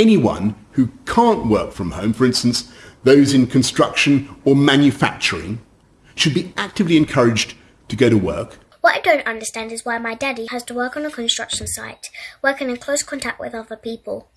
anyone who can't work from home, for instance, those in construction or manufacturing, should be actively encouraged to go to work. What I don't understand is why my daddy has to work on a construction site, working in close contact with other people.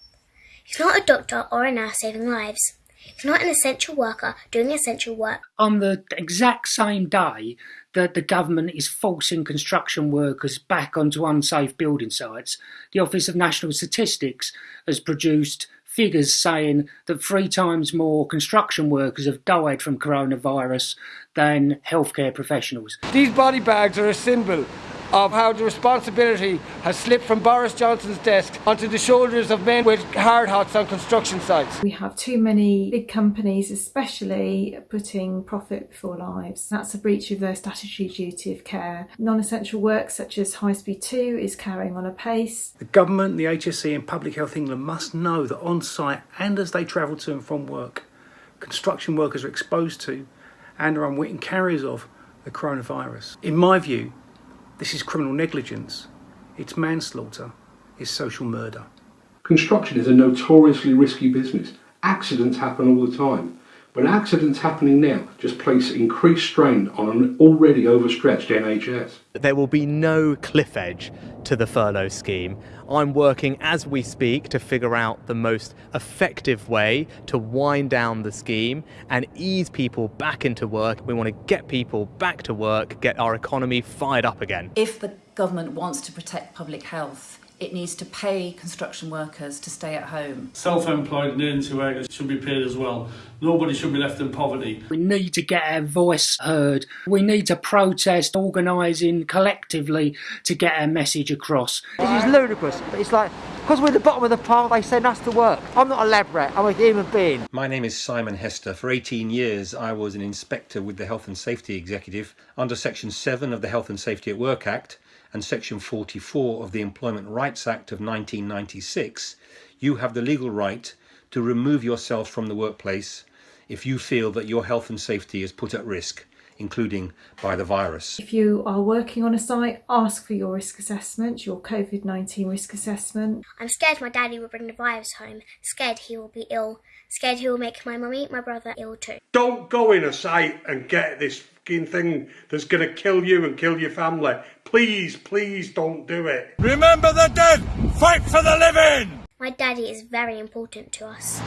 He's not a doctor or a nurse saving lives. He's not an essential worker doing essential work. On the exact same day that the government is forcing construction workers back onto unsafe building sites, the Office of National Statistics has produced figures saying that three times more construction workers have died from coronavirus than healthcare professionals. These body bags are a symbol of how the responsibility has slipped from Boris Johnson's desk onto the shoulders of men with hard hats on construction sites. We have too many big companies, especially putting profit before lives. That's a breach of their statutory duty of care. Non essential work, such as High Speed 2, is carrying on apace. The government, the HSE, and Public Health England must know that on site and as they travel to and from work, construction workers are exposed to and are unwitting carriers of the coronavirus. In my view, this is criminal negligence, it's manslaughter, it's social murder. Construction is a notoriously risky business. Accidents happen all the time. When accidents happening now just place increased strain on an already overstretched NHS. There will be no cliff edge to the furlough scheme. I'm working as we speak to figure out the most effective way to wind down the scheme and ease people back into work. We want to get people back to work, get our economy fired up again. If the government wants to protect public health, it needs to pay construction workers to stay at home. Self-employed and into workers should be paid as well. Nobody should be left in poverty. We need to get our voice heard. We need to protest, organising collectively to get our message across. This is ludicrous, but it's like, because we're at the bottom of the pile, they send us to work. I'm not a lab rat, I'm a human being. My name is Simon Hester. For 18 years, I was an inspector with the Health and Safety Executive under Section 7 of the Health and Safety at Work Act and Section 44 of the Employment Rights Act of 1996, you have the legal right to remove yourself from the workplace if you feel that your health and safety is put at risk, including by the virus. If you are working on a site, ask for your risk assessment, your COVID 19 risk assessment. I'm scared my daddy will bring the virus home, scared he will be ill, scared he will make my mummy, my brother ill too. Don't go in a site and get this fucking thing that's going to kill you and kill your family. Please, please don't do it. Remember the dead, fight for the living! My daddy is very important to us.